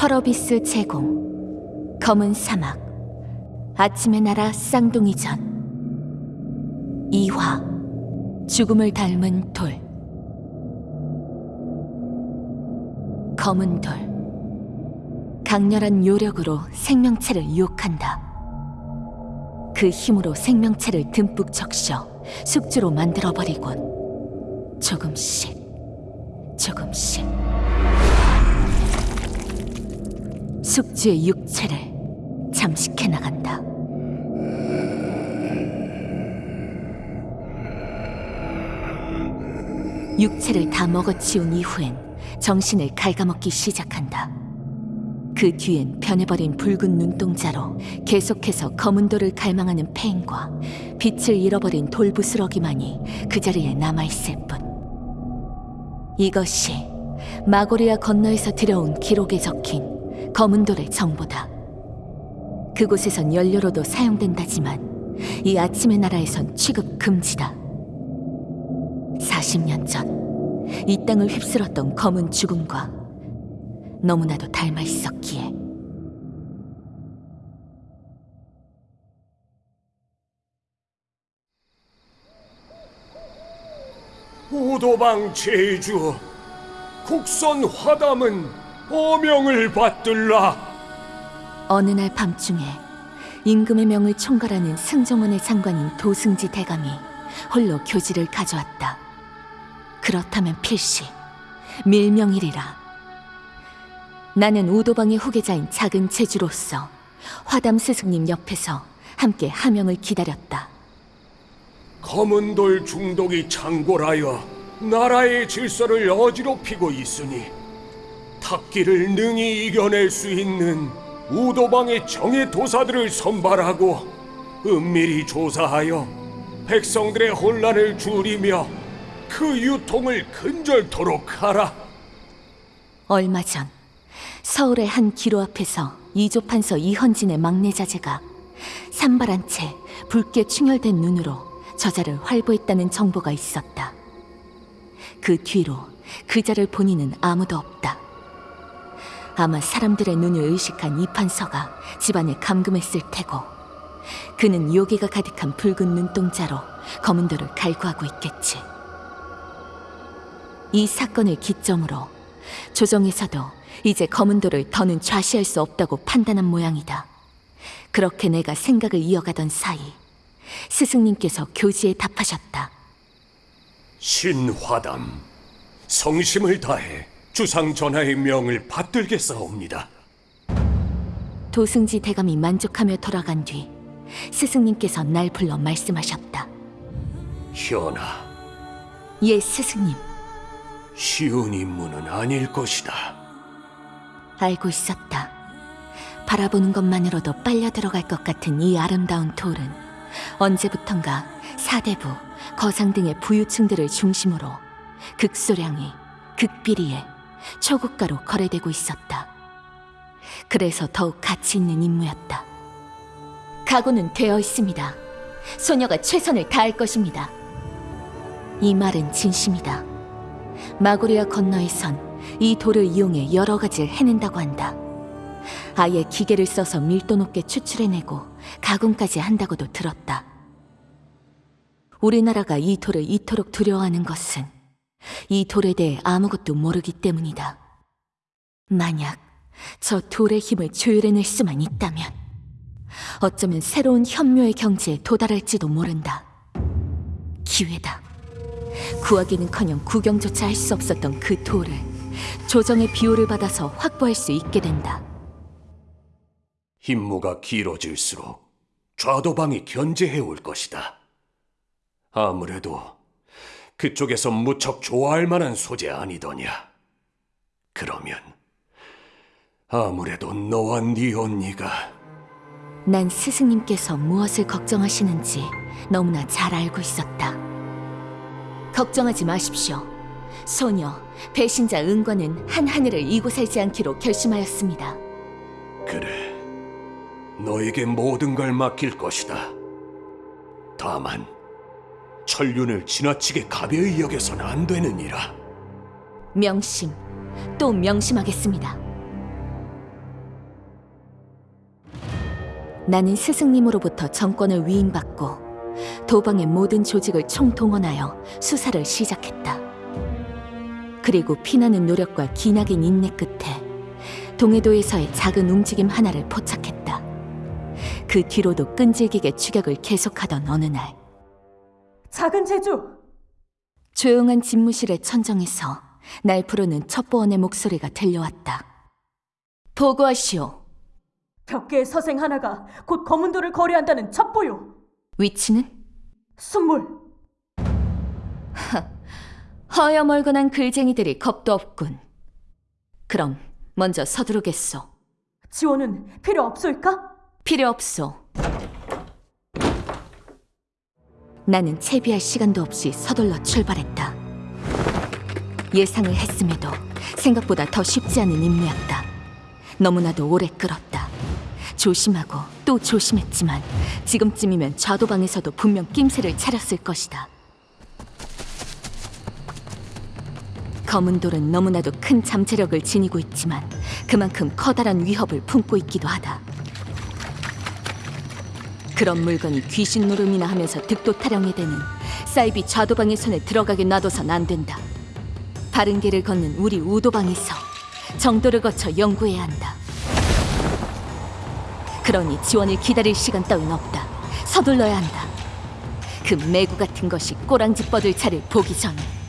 펄어비스 제공. 검은 사막. 아침의 나라 쌍둥이 전. 이화. 죽음을 닮은 돌. 검은 돌. 강렬한 요력으로 생명체를 유혹한다. 그 힘으로 생명체를 듬뿍 적셔 숙주로 만들어버리곤. 조금씩. 조금씩 숙주의 육체를 잠식해 나간다. 육체를 다 먹어치운 이후엔 정신을 갉아먹기 시작한다. 그 뒤엔 변해버린 붉은 눈동자로 계속해서 검은 돌을 갈망하는 페인과 빛을 잃어버린 돌부스러기만이 그 자리에 남아있을 뿐. 이것이 마고리아 건너에서 들여온 기록에 적힌 검은 돌의 정보다. 그곳에선 연료로도 사용된다지만 이 아침의 나라에선 취급 금지다. 40년 전 이 땅을 휩쓸었던 검은 죽음과 너무나도 닮아 있었기에 오도방 제주 국선 화담은 어명을 받들라 어느 날 밤중에 임금의 명을 총괄하는 승정원의 장관인 도승지 대감이 홀로 교지를 가져왔다. 그렇다면 필시 밀명이리라. 나는 우도방의 후계자인 작은 제주로서 화담 스승님 옆에서 함께 하명을 기다렸다. 검은 돌 중독이 창궐하여 나라의 질서를 어지럽히고 있으니 탁기를 능히 이겨낼 수 있는 우도방의 정예 도사들을 선발하고 은밀히 조사하여 백성들의 혼란을 줄이며 그 유통을 근절토록 하라. 얼마 전 서울의 한 기로 앞에서 이조판서 이헌진의 막내 자제가 산발한 채 붉게 충혈된 눈으로 저자를 활보했다는 정보가 있었다. 그 뒤로 그자를 본 이는 아무도 없다. 아마 사람들의 눈을 의식한 이 판서가 집안에 감금했을 테고 그는 요괴가 가득한 붉은 눈동자로 검은 돌을 갈구하고 있겠지. 이 사건을 기점으로 조정에서도 이제 검은 돌을 더는 좌시할 수 없다고 판단한 모양이다. 그렇게 내가 생각을 이어가던 사이 스승님께서 교지에 답하셨다. 신화담, 성심을 다해 주상 전하의 명을 받들겠사옵니다. 도승지 대감이 만족하며 돌아간 뒤 스승님께서 날 불러 말씀하셨다. 현아, 예, 스승님. 쉬운 임무는 아닐 것이다. 알고 있었다. 바라보는 것만으로도 빨려 들어갈 것 같은 이 아름다운 돌은 언제부턴가 사대부, 거상 등의 부유층들을 중심으로 극소량의, 극비리에 초고가로 거래되고 있었다. 그래서 더욱 가치 있는 임무였다. 각오는 되어 있습니다. 소녀가 최선을 다할 것입니다. 이 말은 진심이다. 마고리아 건너에선 이 돌을 이용해 여러 가지를 해낸다고 한다. 아예 기계를 써서 밀도 높게 추출해내고 가공까지 한다고도 들었다. 우리나라가 이 돌을 이토록 두려워하는 것은 이 돌에 대해 아무것도 모르기 때문이다. 만약 저 돌의 힘을 조율해낼 수만 있다면 어쩌면 새로운 현묘의 경지에 도달할지도 모른다. 기회다. 구하기는커녕 구경조차 할 수 없었던 그 돌을 조정의 비호를 받아서 확보할 수 있게 된다. 임무가 길어질수록 좌도방이 견제해 올 것이다. 아무래도 그쪽에서 무척 좋아할 만한 소재 아니더냐. 그러면 아무래도 너와 네 언니가 난 스승님께서 무엇을 걱정하시는지 너무나 잘 알고 있었다. 걱정하지 마십시오. 소녀, 배신자 은과는 한 하늘을 이고 살지 않기로 결심하였습니다. 그래. 너에게 모든 걸 맡길 것이다. 다만 천륜을 지나치게 가벼이 여겨선 안 되느니라. 명심, 또 명심하겠습니다. 나는 스승님으로부터 정권을 위임받고 도방의 모든 조직을 총동원하여 수사를 시작했다. 그리고 피나는 노력과 기나긴 인내 끝에 동해도에서의 작은 움직임 하나를 포착했다. 그 뒤로도 끈질기게 추격을 계속하던 어느 날 작은 제주! 조용한 집무실의 천정에서 날 부르는 첩보원의 목소리가 들려왔다. 보고하시오. 벽계의 서생 하나가 곧 검은도를 거래한다는 첩보요! 위치는? 순물! 허여멀건한 글쟁이들이 겁도 없군. 그럼 먼저 서두르겠소. 지원은 필요 없소이까? 필요 없소. 나는 채비할 시간도 없이 서둘러 출발했다. 예상을 했음에도 생각보다 더 쉽지 않은 임무였다. 너무나도 오래 끌었다. 조심하고 또 조심했지만 지금쯤이면 좌도방에서도 분명 낌새를 차렸을 것이다. 검은 돌은 너무나도 큰 잠재력을 지니고 있지만 그만큼 커다란 위협을 품고 있기도 하다. 그런 물건이 귀신 노름이나 하면서 득도 타령에 되는 사이비 좌도방의 손에 들어가게 놔둬선 안 된다. 바른 길을 걷는 우리 우도방에서 정도를 거쳐 연구해야 한다. 그러니 지원을 기다릴 시간 따윈 없다. 서둘러야 한다. 그 매구 같은 것이 꼬랑지 뻗을 차를 보기 전에.